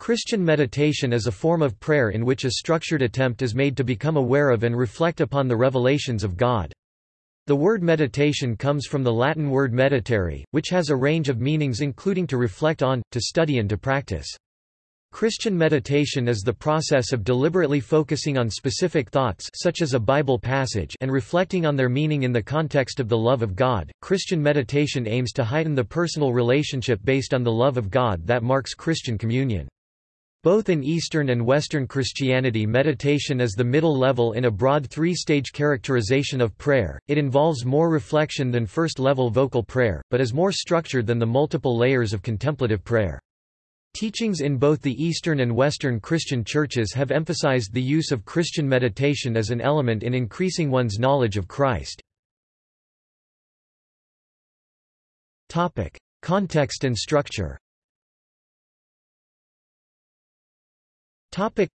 Christian meditation is a form of prayer in which a structured attempt is made to become aware of and reflect upon the revelations of God. The word meditation comes from the Latin word meditare, which has a range of meanings including to reflect on, to study and to practice. Christian meditation is the process of deliberately focusing on specific thoughts such as a Bible passage and reflecting on their meaning in the context of the love of God. Christian meditation aims to heighten the personal relationship based on the love of God that marks Christian communion. Both in Eastern and Western Christianity meditation is the middle level in a broad three-stage characterization of prayer, it involves more reflection than first-level vocal prayer, but is more structured than the multiple layers of contemplative prayer. Teachings in both the Eastern and Western Christian churches have emphasized the use of Christian meditation as an element in increasing one's knowledge of Christ. Context and structure. Topic: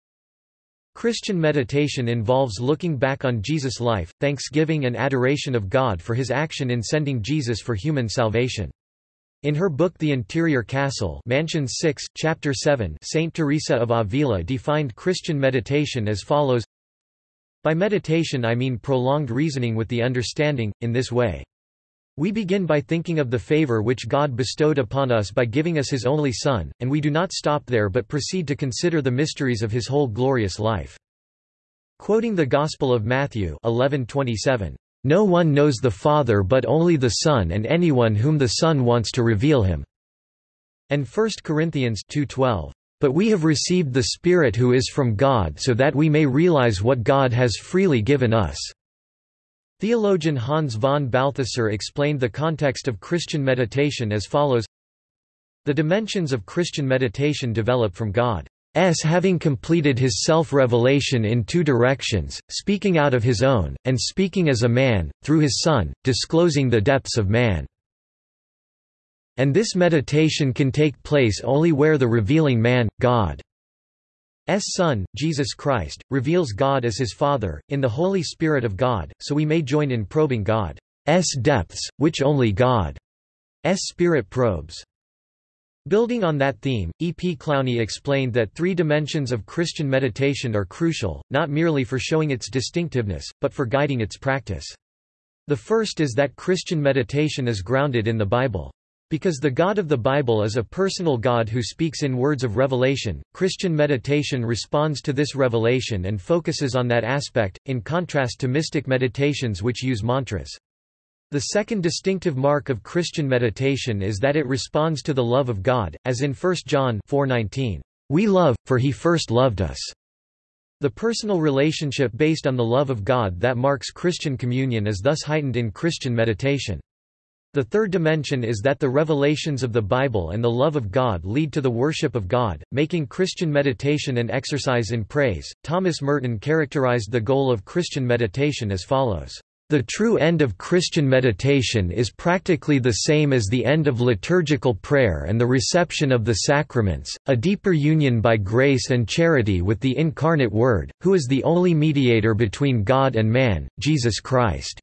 Christian meditation involves looking back on Jesus' life, thanksgiving and adoration of God for his action in sending Jesus for human salvation. In her book The Interior Castle Mansion 6, Chapter 7 Saint Teresa of Avila defined Christian meditation as follows By meditation I mean prolonged reasoning with the understanding, in this way. We begin by thinking of the favor which God bestowed upon us by giving us his only Son, and we do not stop there but proceed to consider the mysteries of his whole glorious life. Quoting the Gospel of Matthew 11:27, no one knows the Father but only the Son and anyone whom the Son wants to reveal him." And 1 Corinthians 2.12, "...but we have received the Spirit who is from God so that we may realize what God has freely given us." Theologian Hans von Balthasar explained the context of Christian meditation as follows The dimensions of Christian meditation develop from God. S having completed his self-revelation in two directions, speaking out of his own, and speaking as a man, through his Son, disclosing the depths of man. And this meditation can take place only where the revealing man, God, Son, Jesus Christ, reveals God as his Father, in the Holy Spirit of God, so we may join in probing God's depths, which only God's Spirit probes. Building on that theme, E. P. Clowney explained that three dimensions of Christian meditation are crucial, not merely for showing its distinctiveness, but for guiding its practice. The first is that Christian meditation is grounded in the Bible. Because the God of the Bible is a personal God who speaks in words of revelation, Christian meditation responds to this revelation and focuses on that aspect, in contrast to mystic meditations which use mantras. The second distinctive mark of Christian meditation is that it responds to the love of God, as in 1 John 4:19, "We love, for he first loved us." The personal relationship based on the love of God that marks Christian communion is thus heightened in Christian meditation. The third dimension is that the revelations of the Bible and the love of God lead to the worship of God, making Christian meditation an exercise in praise. Thomas Merton characterized the goal of Christian meditation as follows. The true end of Christian meditation is practically the same as the end of liturgical prayer and the reception of the sacraments, a deeper union by grace and charity with the incarnate Word, who is the only mediator between God and man, Jesus Christ.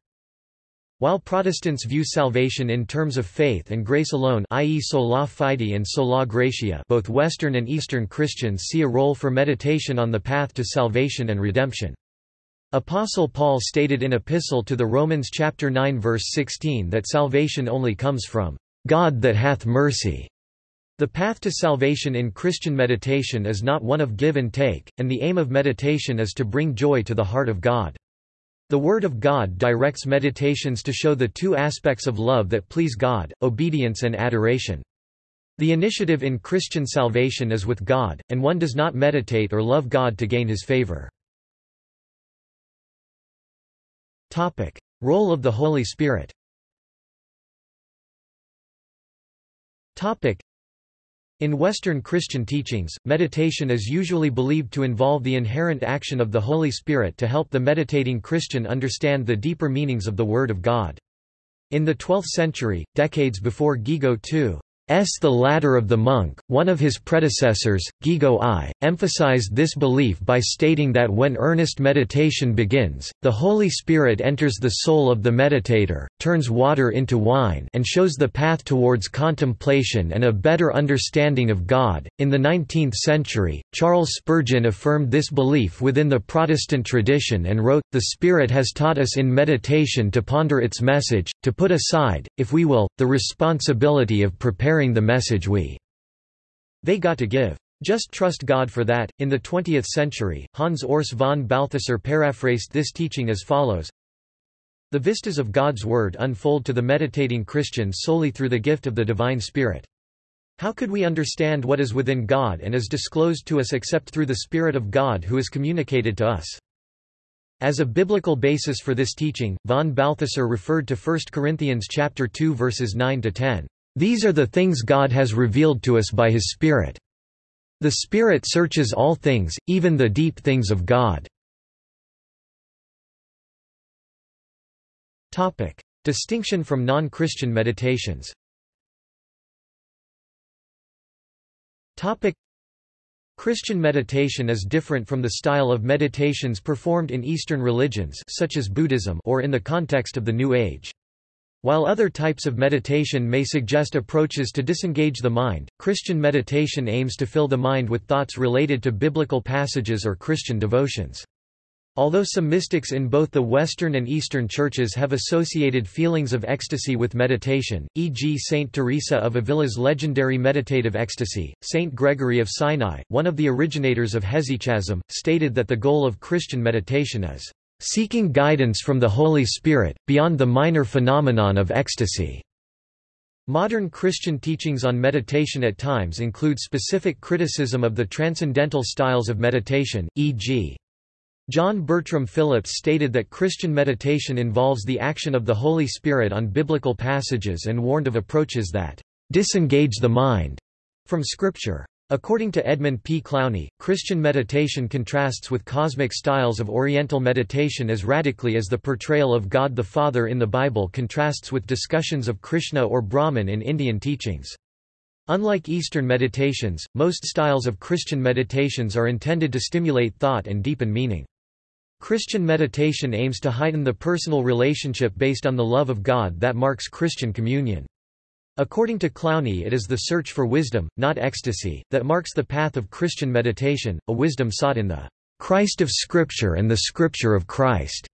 While Protestants view salvation in terms of faith and grace alone i.e. sola fide and sola gratia both Western and Eastern Christians see a role for meditation on the path to salvation and redemption. Apostle Paul stated in Epistle to the Romans chapter 9 verse 16 that salvation only comes from God that hath mercy. The path to salvation in Christian meditation is not one of give and take, and the aim of meditation is to bring joy to the heart of God. The Word of God directs meditations to show the two aspects of love that please God, obedience and adoration. The initiative in Christian salvation is with God, and one does not meditate or love God to gain his favor. Role of the Holy Spirit. In Western Christian teachings, meditation is usually believed to involve the inherent action of the Holy Spirit to help the meditating Christian understand the deeper meanings of the Word of God. In the 12th century, decades before Guigo II the ladder of the monk, one of his predecessors, Guigo I, emphasized this belief by stating that when earnest meditation begins, the Holy Spirit enters the soul of the meditator, turns water into wine and shows the path towards contemplation and a better understanding of God. In the 19th century, Charles Spurgeon affirmed this belief within the Protestant tradition and wrote, The Spirit has taught us in meditation to ponder its message, to put aside, if we will, the responsibility of preparing the message we they got to give. Just trust God for that. In the 20th century, Hans Urs von Balthasar paraphrased this teaching as follows The vistas of God's Word unfold to the meditating Christian solely through the gift of the Divine Spirit. How could we understand what is within God and is disclosed to us except through the Spirit of God who is communicated to us? As a biblical basis for this teaching, von Balthasar referred to 1 Corinthians chapter 2 verses 9 to 10. These are the things God has revealed to us by His Spirit. The Spirit searches all things, even the deep things of God. Distinction from non-Christian meditations Christian meditation is different from the style of meditations performed in Eastern religions such as Buddhism or in the context of the New Age. While other types of meditation may suggest approaches to disengage the mind, Christian meditation aims to fill the mind with thoughts related to biblical passages or Christian devotions. Although some mystics in both the Western and Eastern churches have associated feelings of ecstasy with meditation, e.g. Saint Teresa of Avila's legendary meditative ecstasy, Saint Gregory of Sinai, one of the originators of hesychasm, stated that the goal of Christian meditation is seeking guidance from the Holy Spirit, beyond the minor phenomenon of ecstasy. Modern Christian teachings on meditation at times include specific criticism of the transcendental styles of meditation, e.g. John Bertram Phillips stated that Christian meditation involves the action of the Holy Spirit on biblical passages and warned of approaches that disengage the mind from Scripture. According to Edmund P. Clowney, Christian meditation contrasts with cosmic styles of Oriental meditation as radically as the portrayal of God the Father in the Bible contrasts with discussions of Krishna or Brahman in Indian teachings. Unlike Eastern meditations, most styles of Christian meditations are intended to stimulate thought and deepen meaning. Christian meditation aims to heighten the personal relationship based on the love of God that marks Christian communion. According to Clowney it is the search for wisdom, not ecstasy, that marks the path of Christian meditation, a wisdom sought in the Christ of Scripture and the Scripture of Christ.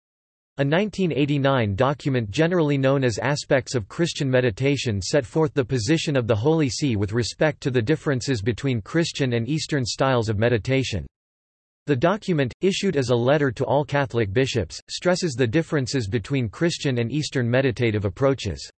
A 1989 document generally known as Aspects of Christian Meditation set forth the position of the Holy See with respect to the differences between Christian and Eastern styles of meditation. The document, issued as a letter to all Catholic bishops, stresses the differences between Christian and Eastern meditative approaches.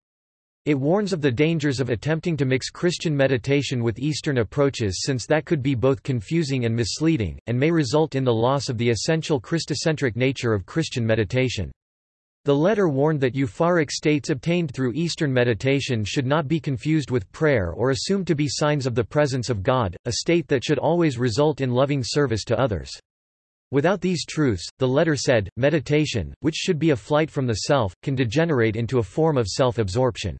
It warns of the dangers of attempting to mix Christian meditation with Eastern approaches since that could be both confusing and misleading, and may result in the loss of the essential Christocentric nature of Christian meditation. The letter warned that euphoric states obtained through Eastern meditation should not be confused with prayer or assumed to be signs of the presence of God, a state that should always result in loving service to others. Without these truths, the letter said, meditation, which should be a flight from the self, can degenerate into a form of self-absorption.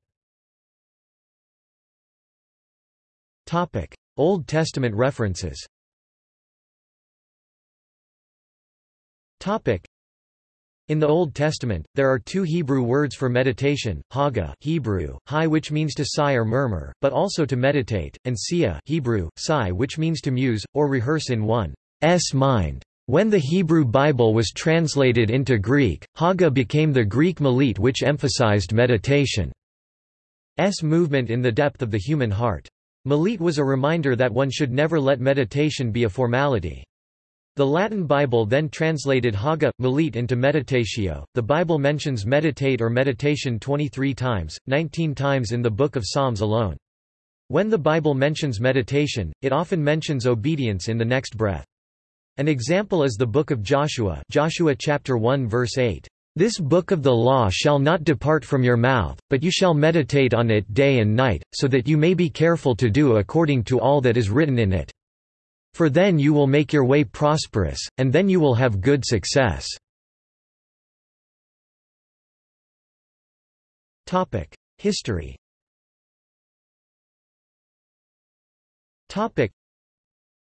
Topic: Old Testament references. Topic: in the Old Testament, there are two Hebrew words for meditation, haga Hebrew, hi which means to sigh or murmur, but also to meditate, and sia Hebrew, sigh which means to muse, or rehearse in one's mind. When the Hebrew Bible was translated into Greek, haga became the Greek melete which emphasized meditation's movement in the depth of the human heart. Melete was a reminder that one should never let meditation be a formality. The Latin Bible then translated Haga, Melete into meditatio. The Bible mentions meditate or meditation 23 times, 19 times in the Book of Psalms alone. When the Bible mentions meditation, it often mentions obedience in the next breath. An example is the Book of Joshua Joshua chapter 1 verse 8. This book of the law shall not depart from your mouth, but you shall meditate on it day and night, so that you may be careful to do according to all that is written in it. For then you will make your way prosperous, and then you will have good success. History.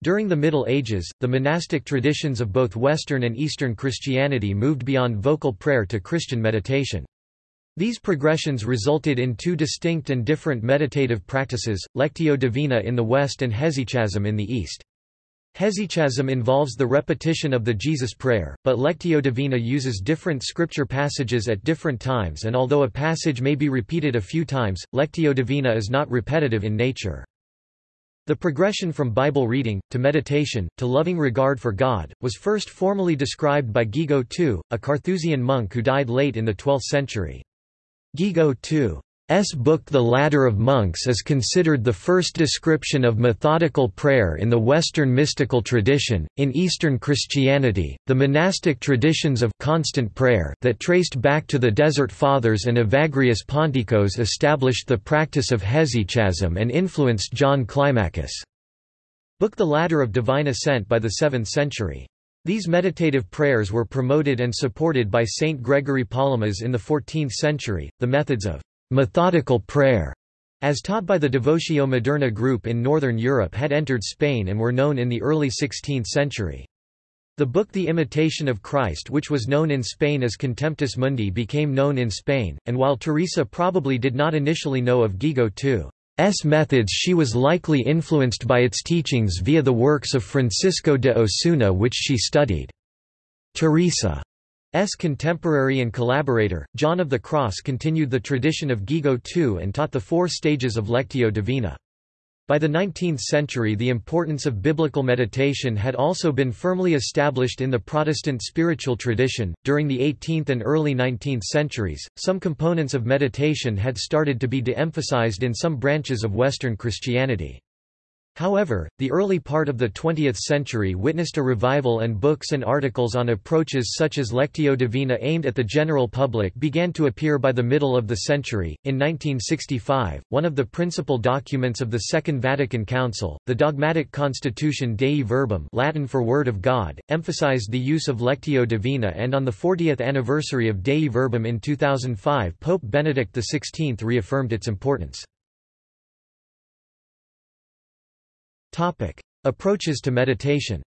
During the Middle Ages, the monastic traditions of both Western and Eastern Christianity moved beyond vocal prayer to Christian meditation. These progressions resulted in two distinct and different meditative practices, Lectio Divina in the West and Hesychasm in the East. Hesychasm involves the repetition of the Jesus prayer, but Lectio Divina uses different scripture passages at different times and although a passage may be repeated a few times, Lectio Divina is not repetitive in nature. The progression from Bible reading, to meditation, to loving regard for God, was first formally described by Guigo II, a Carthusian monk who died late in the 12th century. Guigo II S book The Ladder of Monks is considered the first description of methodical prayer in the Western mystical tradition. In Eastern Christianity, the monastic traditions of constant prayer that traced back to the Desert Fathers and Evagrius Ponticus established the practice of hesychasm and influenced John Climacus' book The Ladder of Divine Ascent by the 7th century. These meditative prayers were promoted and supported by Saint Gregory Palamas in the 14th century. The methods of Methodical prayer, as taught by the Devotio Moderna group in Northern Europe had entered Spain and were known in the early 16th century. The book The Imitation of Christ which was known in Spain as Contemptus Mundi became known in Spain, and while Teresa probably did not initially know of Guigo II's methods she was likely influenced by its teachings via the works of Francisco de Osuna which she studied. Teresa S. contemporary and collaborator, John of the Cross continued the tradition of Guigo II and taught the four stages of Lectio Divina. By the 19th century the importance of biblical meditation had also been firmly established in the Protestant spiritual tradition. During the 18th and early 19th centuries, some components of meditation had started to be de-emphasized in some branches of Western Christianity. However, the early part of the 20th century witnessed a revival and books and articles on approaches such as Lectio Divina aimed at the general public began to appear by the middle of the century. In 1965, one of the principal documents of the Second Vatican Council, the dogmatic Constitution Dei Verbum Latin for Word of God, emphasized the use of Lectio Divina and on the 40th anniversary of Dei Verbum in 2005 Pope Benedict XVI reaffirmed its importance. Topic: Approaches to meditation.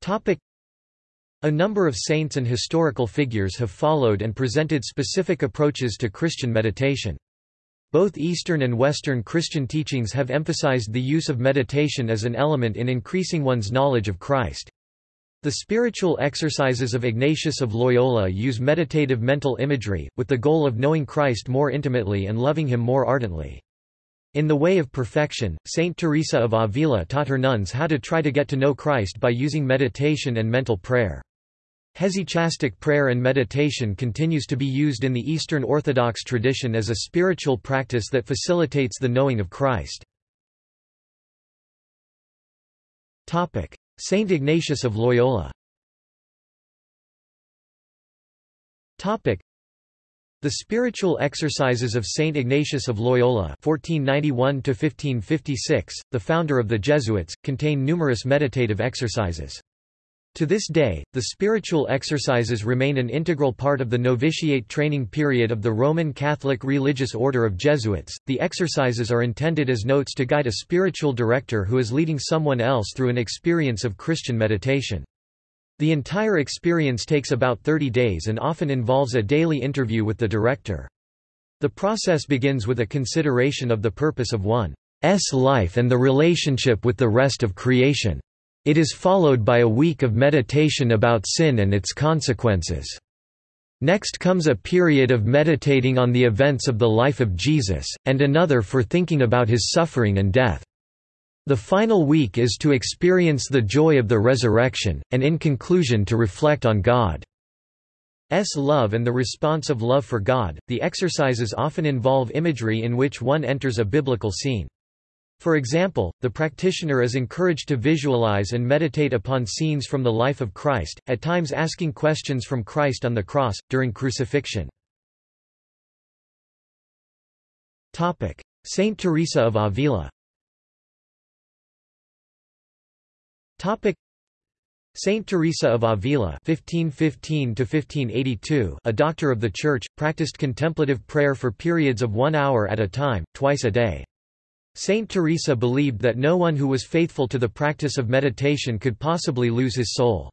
Topic: A number of saints and historical figures have followed and presented specific approaches to Christian meditation. Both Eastern and Western Christian teachings have emphasized the use of meditation as an element in increasing one's knowledge of Christ. The spiritual exercises of Ignatius of Loyola use meditative mental imagery, with the goal of knowing Christ more intimately and loving him more ardently. In The Way of Perfection, Saint Teresa of Avila taught her nuns how to try to get to know Christ by using meditation and mental prayer. Hesychastic prayer and meditation continues to be used in the Eastern Orthodox tradition as a spiritual practice that facilitates the knowing of Christ. Saint Ignatius of Loyola the spiritual exercises of Saint Ignatius of Loyola (1491–1556), the founder of the Jesuits, contain numerous meditative exercises. To this day, the spiritual exercises remain an integral part of the novitiate training period of the Roman Catholic religious order of Jesuits. The exercises are intended as notes to guide a spiritual director who is leading someone else through an experience of Christian meditation. The entire experience takes about 30 days and often involves a daily interview with the director. The process begins with a consideration of the purpose of one's life and the relationship with the rest of creation. It is followed by a week of meditation about sin and its consequences. Next comes a period of meditating on the events of the life of Jesus, and another for thinking about his suffering and death. The final week is to experience the joy of the resurrection, and in conclusion to reflect on God's love and the response of love for God. The exercises often involve imagery in which one enters a biblical scene. For example, the practitioner is encouraged to visualize and meditate upon scenes from the life of Christ, at times asking questions from Christ on the cross, during crucifixion. Saint Teresa of Avila Saint Teresa of Avila (1515–1582), a doctor of the Church, practiced contemplative prayer for periods of one hour at a time, twice a day. Saint Teresa believed that no one who was faithful to the practice of meditation could possibly lose his soul.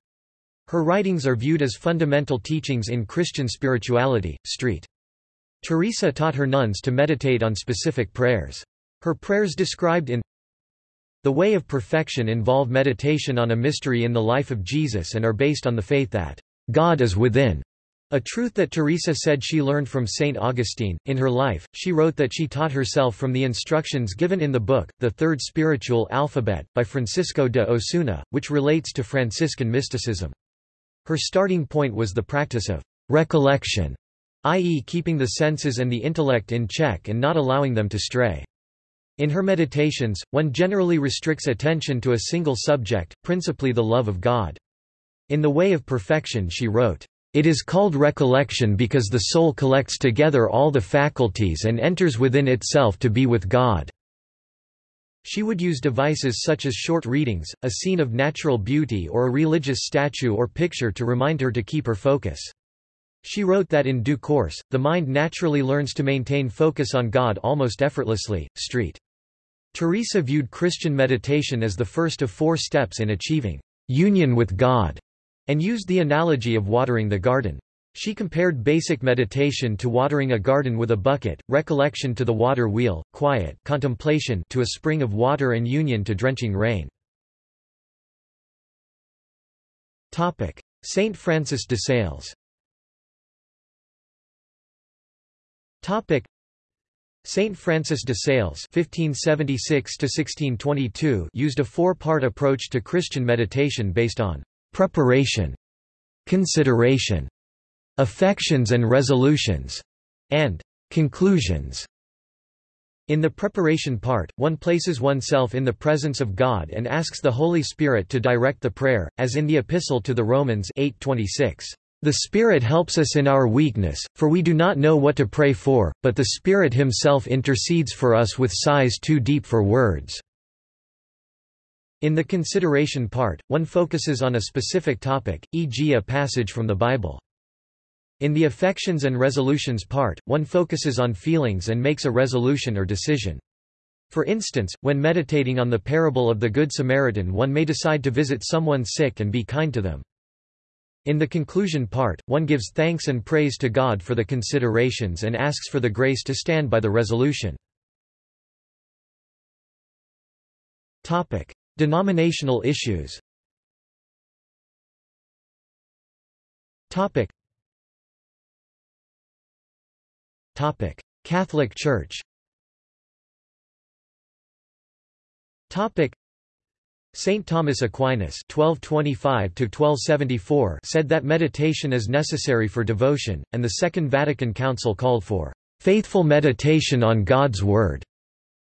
Her writings are viewed as fundamental teachings in Christian spirituality. Street. Teresa taught her nuns to meditate on specific prayers. Her prayers described in the Way of Perfection involve meditation on a mystery in the life of Jesus and are based on the faith that God is within. A truth that Teresa said she learned from St. Augustine. In her life, she wrote that she taught herself from the instructions given in the book, The Third Spiritual Alphabet, by Francisco de Osuna, which relates to Franciscan mysticism. Her starting point was the practice of recollection, i.e., keeping the senses and the intellect in check and not allowing them to stray. In her meditations, one generally restricts attention to a single subject, principally the love of God. In The Way of Perfection she wrote, "...it is called recollection because the soul collects together all the faculties and enters within itself to be with God." She would use devices such as short readings, a scene of natural beauty or a religious statue or picture to remind her to keep her focus. She wrote that in due course, the mind naturally learns to maintain focus on God almost effortlessly. Street. Teresa viewed Christian meditation as the first of four steps in achieving union with God, and used the analogy of watering the garden. She compared basic meditation to watering a garden with a bucket, recollection to the water wheel, quiet contemplation to a spring of water and union to drenching rain. Saint Francis de Sales Saint Francis de Sales (1576–1622) used a four-part approach to Christian meditation based on preparation, consideration, affections and resolutions, and conclusions. In the preparation part, one places oneself in the presence of God and asks the Holy Spirit to direct the prayer, as in the Epistle to the Romans 8:26. The Spirit helps us in our weakness, for we do not know what to pray for, but the Spirit himself intercedes for us with sighs too deep for words." In the consideration part, one focuses on a specific topic, e.g. a passage from the Bible. In the affections and resolutions part, one focuses on feelings and makes a resolution or decision. For instance, when meditating on the parable of the Good Samaritan one may decide to visit someone sick and be kind to them. In the conclusion part, one gives thanks and praise to God for the considerations and asks for the grace to stand by the resolution. Denominational issues. Catholic Church Saint Thomas Aquinas (1225–1274) said that meditation is necessary for devotion, and the Second Vatican Council called for faithful meditation on God's Word.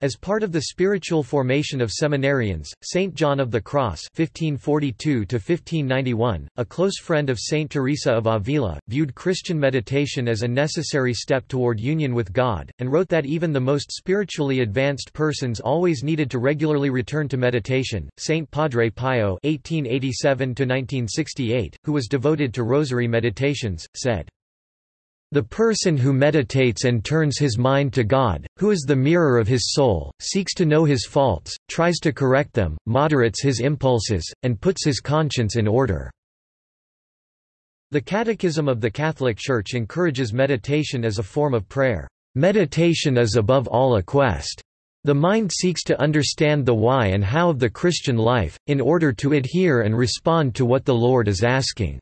As part of the spiritual formation of seminarians, Saint John of the Cross (1542–1591), a close friend of Saint Teresa of Avila, viewed Christian meditation as a necessary step toward union with God, and wrote that even the most spiritually advanced persons always needed to regularly return to meditation. Saint Padre Pio (1887–1968), who was devoted to Rosary meditations, said. The person who meditates and turns his mind to God, who is the mirror of his soul, seeks to know his faults, tries to correct them, moderates his impulses, and puts his conscience in order. The Catechism of the Catholic Church encourages meditation as a form of prayer. Meditation is above all a quest. The mind seeks to understand the why and how of the Christian life, in order to adhere and respond to what the Lord is asking.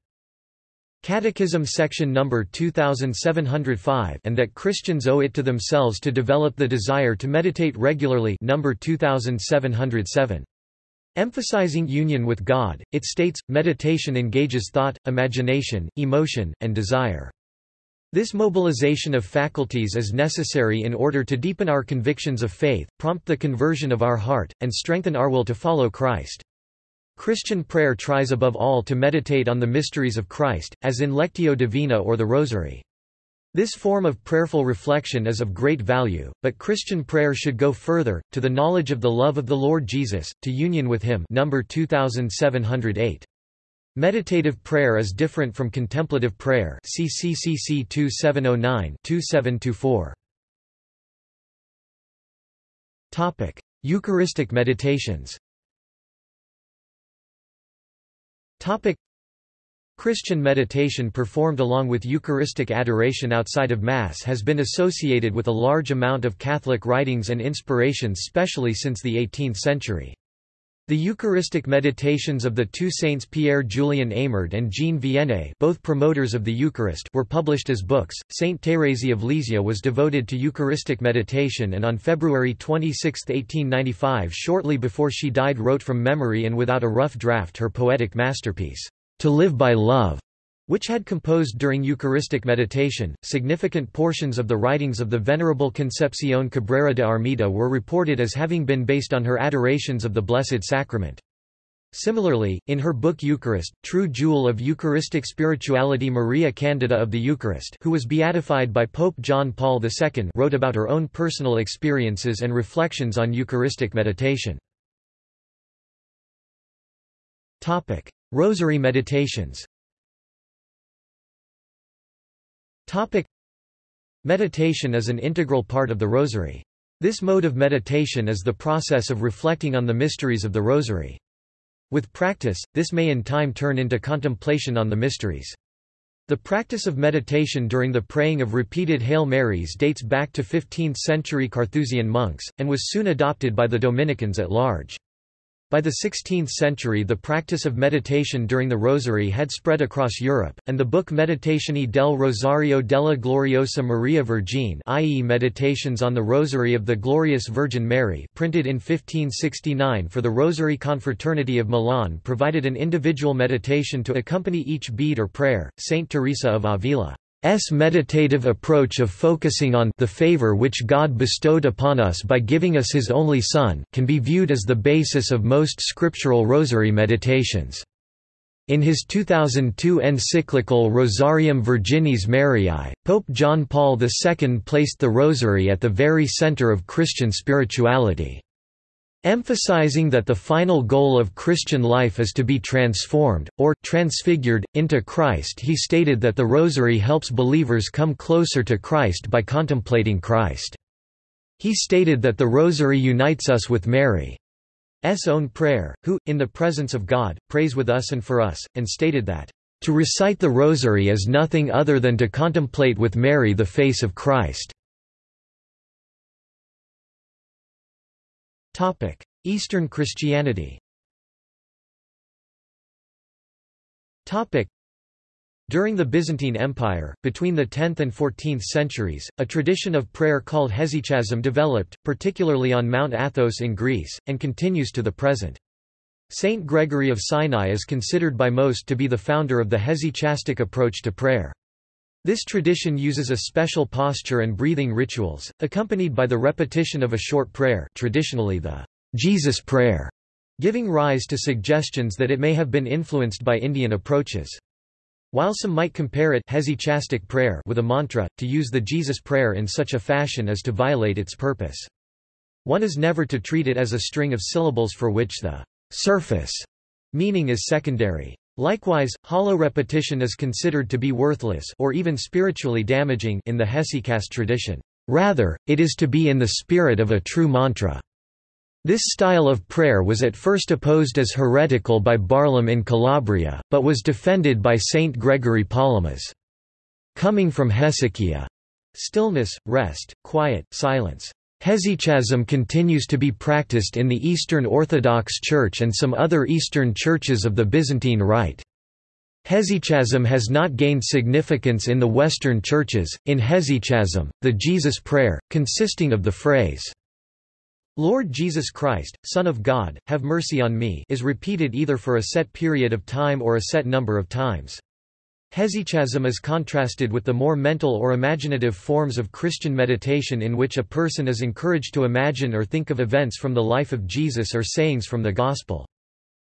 Catechism section number 2705 and that Christians owe it to themselves to develop the desire to meditate regularly number 2707. Emphasizing union with God, it states, meditation engages thought, imagination, emotion, and desire. This mobilization of faculties is necessary in order to deepen our convictions of faith, prompt the conversion of our heart, and strengthen our will to follow Christ. Christian prayer tries above all to meditate on the mysteries of Christ, as in Lectio Divina or the Rosary. This form of prayerful reflection is of great value, but Christian prayer should go further, to the knowledge of the love of the Lord Jesus, to union with Him number 2708. Meditative prayer is different from contemplative prayer see CCC 2709-2724. Topic: Eucharistic meditations. Topic: Christian meditation performed along with Eucharistic adoration outside of Mass has been associated with a large amount of Catholic writings and inspirations specially since the 18th century. The Eucharistic meditations of the two saints Pierre-Julien Eymard and Jean Vianney both promoters of the Eucharist were published as books. Saint Thérèse of Lisieux was devoted to Eucharistic meditation and on February 26, 1895 shortly before she died wrote from memory and without a rough draft her poetic masterpiece, To Live by Love which had composed during Eucharistic meditation. Significant portions of the writings of the Venerable Concepción Cabrera de Armida were reported as having been based on her adorations of the Blessed Sacrament. Similarly, in her book Eucharist, True Jewel of Eucharistic Spirituality Maria Candida of the Eucharist who was beatified by Pope John Paul II wrote about her own personal experiences and reflections on Eucharistic meditation. Rosary meditations Topic. Meditation is an integral part of the Rosary. This mode of meditation is the process of reflecting on the mysteries of the Rosary. With practice, this may in time turn into contemplation on the mysteries. The practice of meditation during the praying of repeated Hail Marys dates back to 15th-century Carthusian monks, and was soon adopted by the Dominicans at large. By the 16th century the practice of meditation during the Rosary had spread across Europe, and the book Meditazioni del Rosario della Gloriosa Maria Vergine i.e. Meditations on the Rosary of the Glorious Virgin Mary printed in 1569 for the Rosary Confraternity of Milan provided an individual meditation to accompany each bead or prayer. Saint Teresa of Avila S meditative approach of focusing on the favor which God bestowed upon us by giving us His only Son, can be viewed as the basis of most scriptural rosary meditations. In his 2002 encyclical Rosarium Virginis Mariae, Pope John Paul II placed the Rosary at the very center of Christian spirituality. Emphasizing that the final goal of Christian life is to be transformed, or, transfigured, into Christ he stated that the Rosary helps believers come closer to Christ by contemplating Christ. He stated that the Rosary unites us with Mary's own prayer, who, in the presence of God, prays with us and for us, and stated that, "...to recite the Rosary is nothing other than to contemplate with Mary the face of Christ." Eastern Christianity during the Byzantine Empire, between the 10th and 14th centuries, a tradition of prayer called hesychasm developed, particularly on Mount Athos in Greece, and continues to the present. Saint Gregory of Sinai is considered by most to be the founder of the hesychastic approach to prayer. This tradition uses a special posture and breathing rituals, accompanied by the repetition of a short prayer traditionally the Jesus prayer, giving rise to suggestions that it may have been influenced by Indian approaches. While some might compare it hesychastic prayer with a mantra, to use the Jesus prayer in such a fashion as to violate its purpose. One is never to treat it as a string of syllables for which the surface meaning is secondary. Likewise, hollow repetition is considered to be worthless or even spiritually damaging in the hesychast tradition. Rather, it is to be in the spirit of a true mantra. This style of prayer was at first opposed as heretical by Barlaam in Calabria, but was defended by Saint Gregory Palamas. Coming from hesychia, stillness, rest, quiet, silence. Hesychasm continues to be practiced in the Eastern Orthodox Church and some other Eastern churches of the Byzantine Rite. Hesychasm has not gained significance in the Western churches. In hesychasm, the Jesus prayer, consisting of the phrase, Lord Jesus Christ, Son of God, have mercy on me, is repeated either for a set period of time or a set number of times. Hesychasm is contrasted with the more mental or imaginative forms of Christian meditation in which a person is encouraged to imagine or think of events from the life of Jesus or sayings from the Gospel.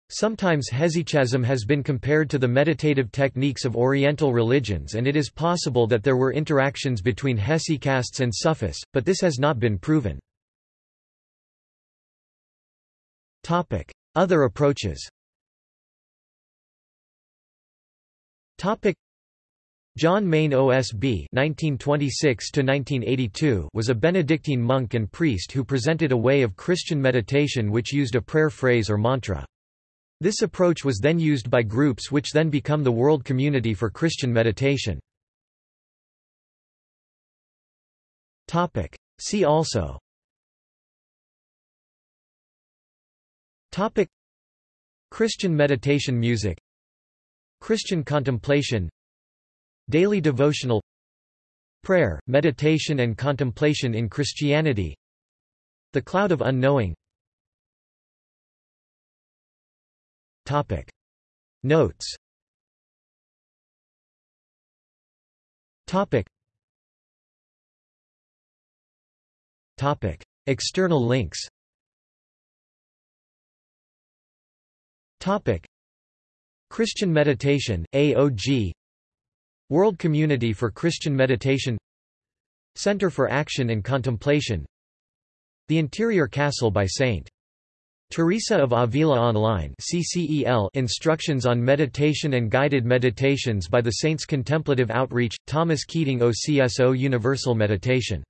Sometimes hesychasm has been compared to the meditative techniques of Oriental religions and it is possible that there were interactions between hesychasts and sufis, but this has not been proven. Other approaches Topic John Main OSB (1926–1982) was a Benedictine monk and priest who presented a way of Christian meditation which used a prayer phrase or mantra. This approach was then used by groups which then become the World Community for Christian Meditation. See also. Christian meditation music. Christian contemplation. Daily devotional Prayer, meditation and contemplation in Christianity The cloud of unknowing Topic. Notes Topic. Topic. External links Topic. Christian Meditation, AOG World Community for Christian Meditation. Center for Action and Contemplation. The Interior Castle by St. Teresa of Avila Online CCEL Instructions on Meditation and Guided Meditations by the Saints Contemplative Outreach, Thomas Keating OCSO Universal Meditation